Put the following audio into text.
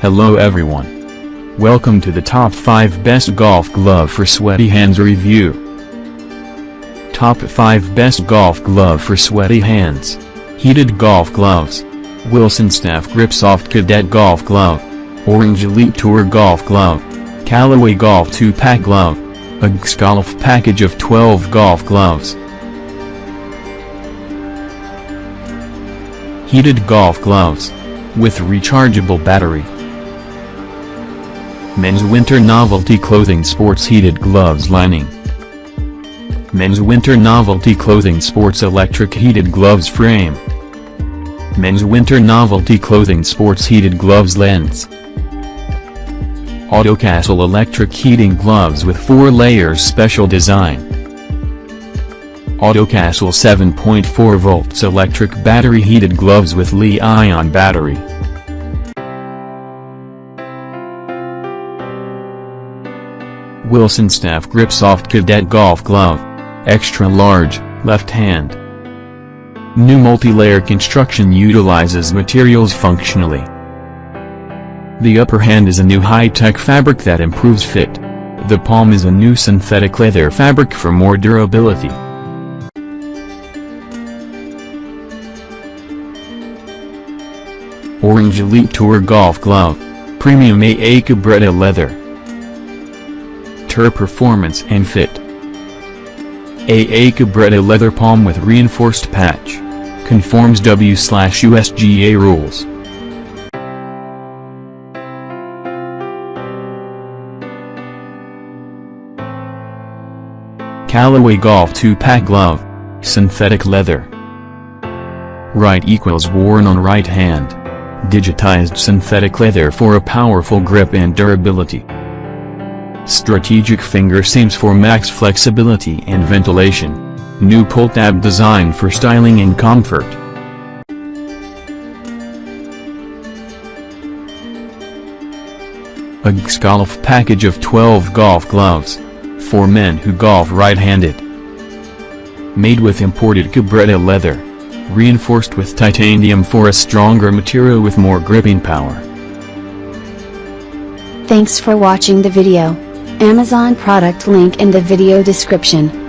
Hello everyone. Welcome to the top 5 best golf glove for sweaty hands review. Top 5 best golf glove for sweaty hands. Heated golf gloves. Wilson Staff Grip Soft Cadet Golf Glove. Orange Elite Tour Golf Glove. Callaway Golf 2-Pack Glove. A Golf package of 12 golf gloves. Heated golf gloves. With rechargeable battery. Men's Winter Novelty Clothing Sports Heated Gloves Lining. Men's Winter Novelty Clothing Sports Electric Heated Gloves Frame. Men's Winter Novelty Clothing Sports Heated Gloves Lens. Autocastle Electric Heating Gloves with 4 layers Special Design. Autocastle 7.4 volts electric battery heated gloves with Li-ion battery Wilson Staff Grip Soft Cadet Golf Glove. Extra large, left hand. New multi-layer construction utilizes materials functionally. The upper hand is a new high-tech fabric that improves fit. The palm is a new synthetic leather fabric for more durability. Orange Elite Tour Golf Glove. Premium AA Cabretta Leather. Tour Performance and Fit. AA Cabretta Leather Palm with reinforced patch. Conforms W-USGA rules. Callaway Golf 2-Pack Glove. Synthetic leather. Right equals worn on right hand. Digitized synthetic leather for a powerful grip and durability. Strategic finger seams for max flexibility and ventilation. New pull tab design for styling and comfort. A golf package of 12 golf gloves. For men who golf right-handed. Made with imported Cabretta leather. Reinforced with titanium for a stronger material with more gripping power. Thanks for watching the video. Amazon product link in the video description.